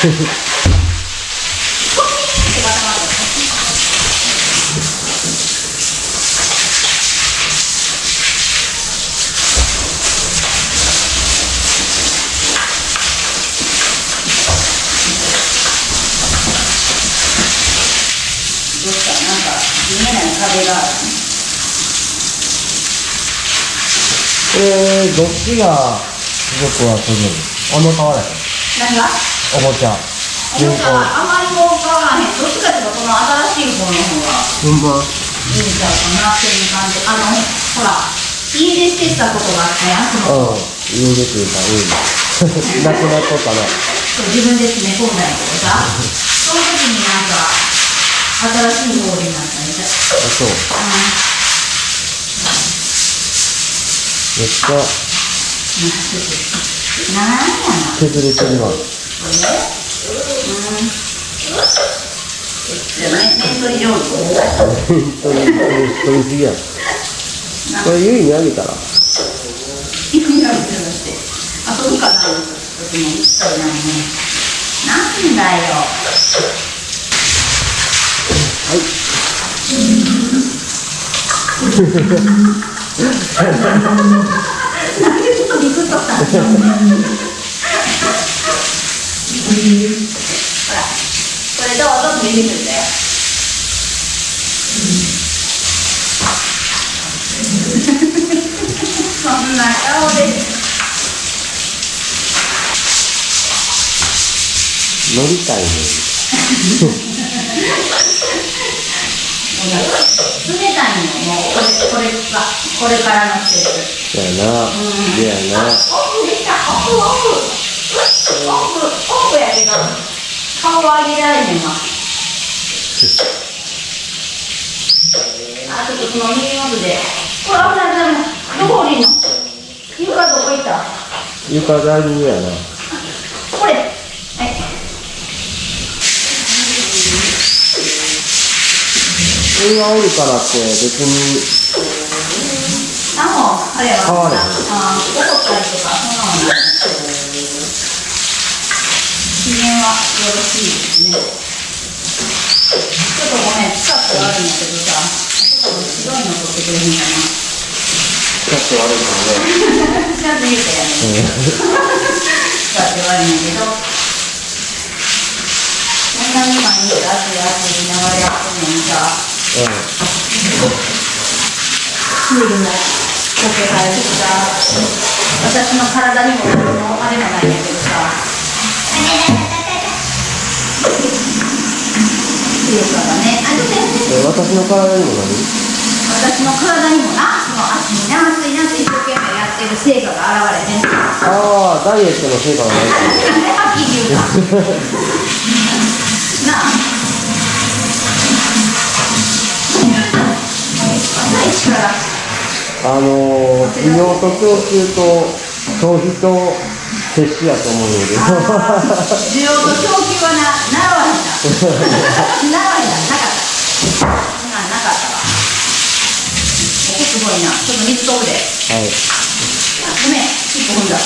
えー、どっちが僕はするあんま変わらへん。何が？おもちゃあのさあまりもう変わらへん。どっちかっていうとこの新しい方の方がいいんちゃうかなっていう感じ。あのほら家出してたことがあったやんそのうん。家出てたうんなくなっとったなそう自分で詰め込んだんやけどさ。その時になんか新しい方になったみたい。あそう。めっちゃ。うんなんやな。削れてるわ。面取りすぎやこれゆいにあげたらあるけどして遊ぶかななん。だよなん。でちょっとビクッとしたほら。これどうぞって出て。くるん。だよそんな顔で乗りたいね冷たいのもうこれこれがこれからの季節。そやな。せやなオフやけど顔上げられへんわ。あちょっとその耳元でこれ危ない危ないどこ降りんの？床どこ行った床だいぶ上やなこれはい上がおるから。って別にあもうあれは変われ。へんあ怒った。りとかそんなのないはよろしいですねちょっとごめん。近くがあるん。だけどさちょっと白いの取ってくれへん。かなちょっと悪いかちゃん。と言うてやね使って悪いん。やけどこん。なに毎日熱い熱い言いながらやってん。のにさらね水分も溶けられてきた私の体にも何もあれもないん。やけどさ強さがねあちょっとやって私の体にも何私の体にもなその足にな暑いなって一生懸命やってる成果が現れてんねんああダイエットの成果がないかなんではっきり言うかなああのー、需要と供給と消費と摂取やと思うので。需要と供給、わへんな。かった。なんなかったわ。ここすごいな。ちょっと水飛ぶで。はいあごめん、一歩踏んだ。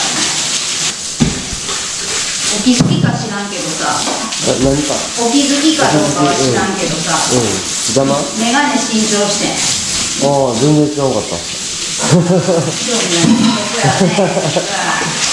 お気づきか知らんけどさ、な何かお気づきかどうかは知らんけどさ、うん邪魔？あメガネ新調してん。あ全然知らなかった 興味ない。ここやね。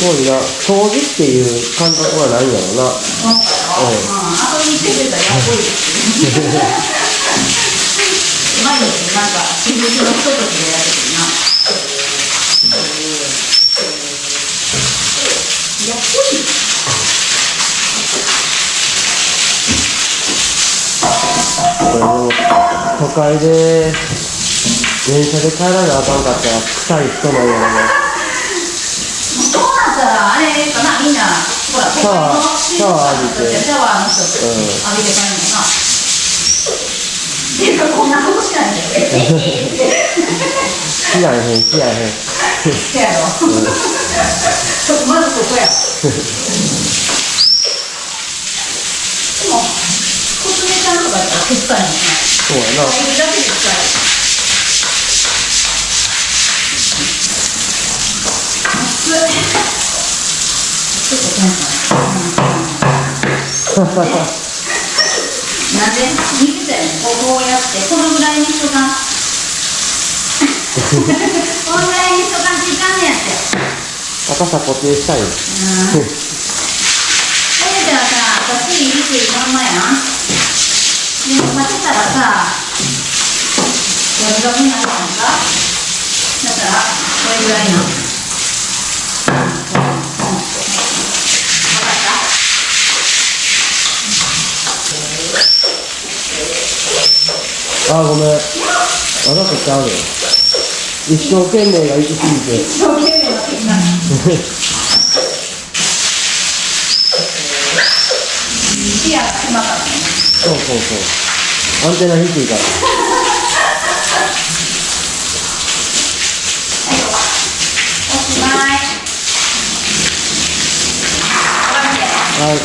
すごいな掃除っていう感覚はないんやろうな今回は、うん、遊びに行ってたらやっこいですよ毎日なん。か仕事のひとときでやってくるなやっこいいこれも都会で電車で帰らなあかん。かったら臭い人なん。やろなそうなれかなみんなほらシャワーシャワー浴びてシャワーの人ってうん浴びて帰るのなっていうかこんなことしないんだよ知らへん知らへんせやろ。ちょっとまずここや。でも、コツメちゃんとかやったら手伝いもしない。そうやなだけで使える。熱い。ちょっとテンション。なんで見てたよね。こうこうやって、このぐらいにしとかん。このぐらいにしとかんといかんねやって。赤さ固定したいようん。それじゃあさ、こっちに入れてるまんまやん。でも、かけたらさ、ガブガブになるやんか。だから、これぐらいな。うん。うん。わかったあーごめんわざとちゃうよ一生懸命が行き過ぎて一生懸命なってきた。視野が狭かったね。そうそうそうアンテナ低いからおしまい。はい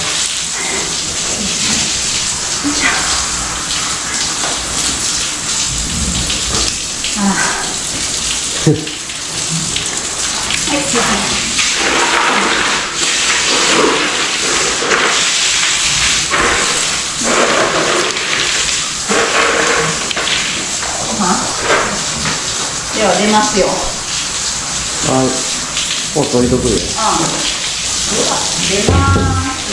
ああはい、すいません。ご飯では出ますよ。はいもう取りとくよああ。では、出ます。